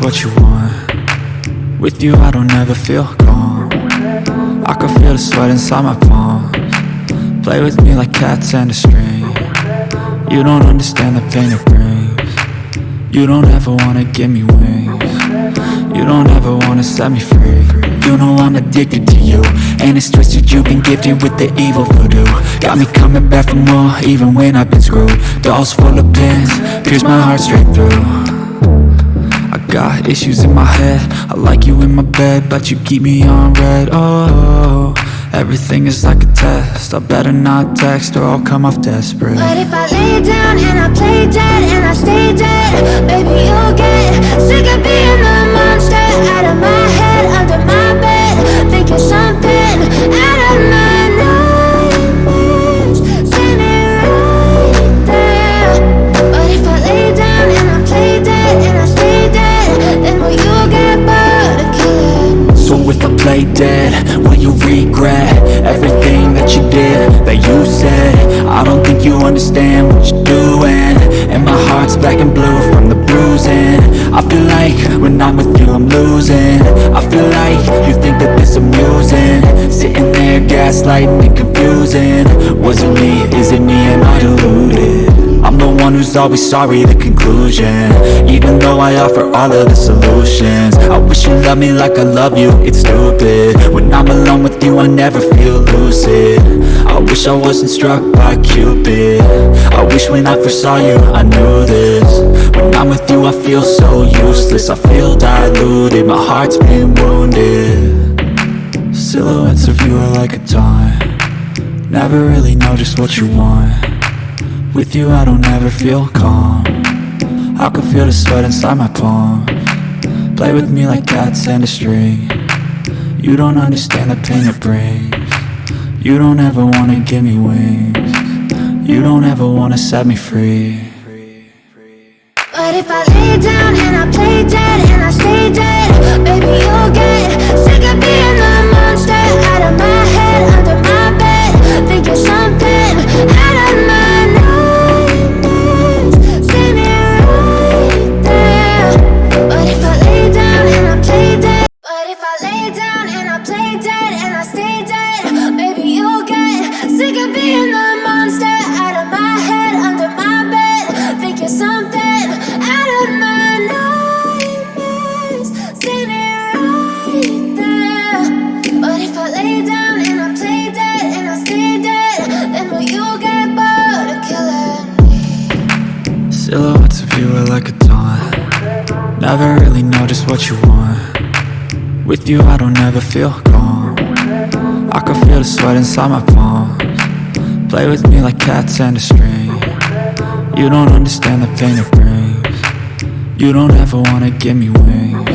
What you want. With you I don't ever feel calm. I can feel the sweat inside my palms. Play with me like cats and a string. You don't understand the pain it brings. You don't ever wanna give me wings. You don't ever wanna set me free. You know I'm addicted to you. And it's twisted you've been gifted with the evil voodoo. Got me coming back for more even when I've been screwed. Dolls full of pins, pierce my heart straight through got issues in my head. I like you in my bed But you keep me on read. Oh, everything is like a test. I better not text or I'll come off desperate. But if I lay down and I play dead and I stay dead Baby, you'll get sick of being the monster Out of my will you regret Everything that you did, that you said? I don't think you understand what you're doing And my heart's black and blue from the bruising. I feel like when I'm with you I'm losing. I feel like you think that this amusing. Sitting there gaslighting and confusing. Was it me, is it me, am I deluded? One who's always sorry, the conclusion. Even though I offer all of the solutions I wish you loved me like I love you, it's stupid. When I'm alone with you, I never feel lucid. I wish I wasn't struck by Cupid. I wish when I first saw you, I knew this. When I'm with you, I feel so useless. I feel diluted, my heart's been wounded. Silhouettes of you are like a dime Never really know just what you want with you I don't ever feel calm. I can feel the sweat inside my palm. Play with me like cats and a string. You don't understand the pain it brings. You don't ever wanna give me wings. You don't ever wanna set me free. But if I lay down and I play dead and I stay dead Baby, you'll get Never really know just what you want. With you I don't ever feel calm. I can feel the sweat inside my palms. Play with me like cats and a string. You don't understand the pain it brings. You don't ever wanna give me wings.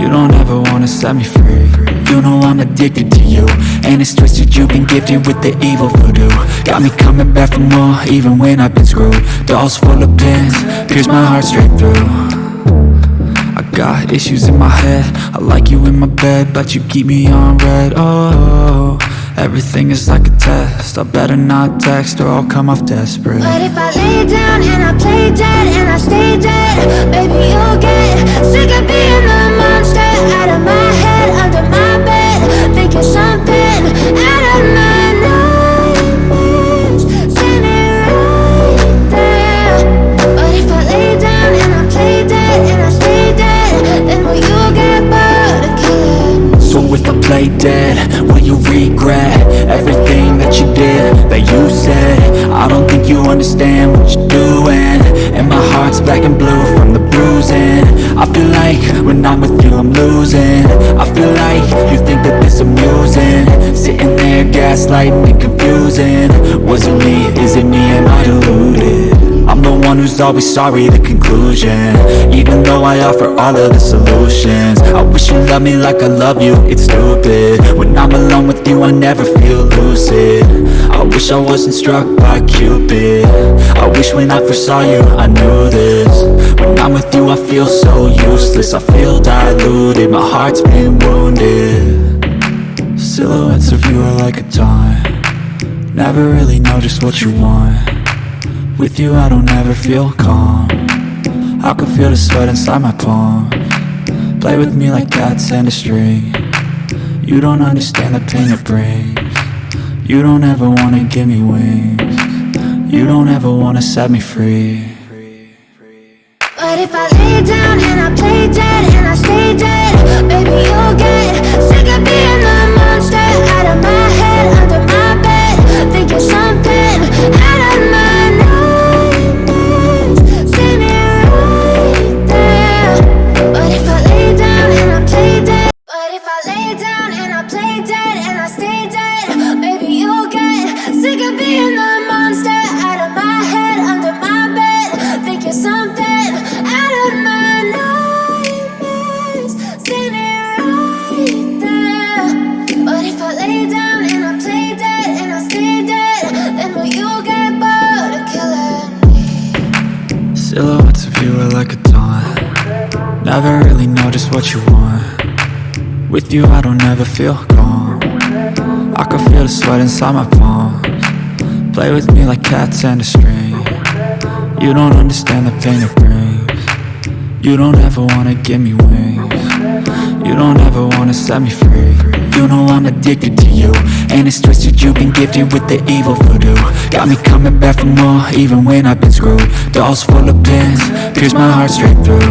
You don't ever wanna set me free. You know I'm addicted to you. And it's twisted you've been gifted with the evil voodoo. Got me coming back for more even when I've been screwed. Dolls full of pins, pierce my heart straight through got issues in my head. I like you in my bed But you keep me on read. Oh, everything is like a test. I better not text or I'll come off desperate. But if I lay down and I play dead and I stay dead Baby, you'll get sick of being the monster. Out of my head, under my bed Thinking something out of my understand what you're doing. And my heart's black and blue from the bruising. I feel like when I'm with you I'm losing. I feel like you think that this amusing. Sitting there gaslighting and confusing. Was it me, is it me, one who's always sorry, the conclusion. Even though I offer all of the solutions I wish you loved me like I love you, it's stupid. When I'm alone with you, I never feel lucid. I wish I wasn't struck by Cupid. I wish when I first saw you, I knew this. When I'm with you, I feel so useless I feel diluted, my heart's been wounded. Silhouettes of you are like a dime Never really know just what you want with you I don't ever feel calm. I can feel the sweat inside my palm. Play with me like cats and a string. You don't understand the pain it brings. You don't ever wanna give me wings. You don't ever wanna set me free. But if I lay down and I play dead and I stay dead Silhouettes of you are like a taunt. Never really know just what you want. With you I don't ever feel calm. I can feel the sweat inside my palms. Play with me like cats and a string. You don't understand the pain it brings. You don't ever wanna give me wings You don't ever wanna set me free. You know I'm addicted to you. And it's twisted you've been gifted with the evil voodoo. Got me coming back for more even when I've been screwed. Dolls full of pins, pierce my heart straight through.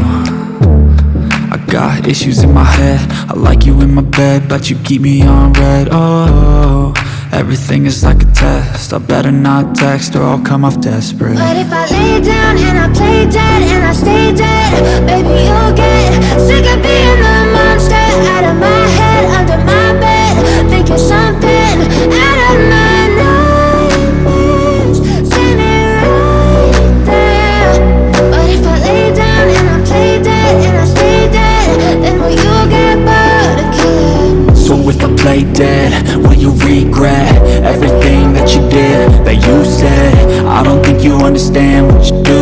I got issues in my head. I like you in my bed But you keep me on read. Oh, everything is like a test. I better not text or I'll come off desperate. But if I lay down and I play dead and I stay dead Baby, regret what you did,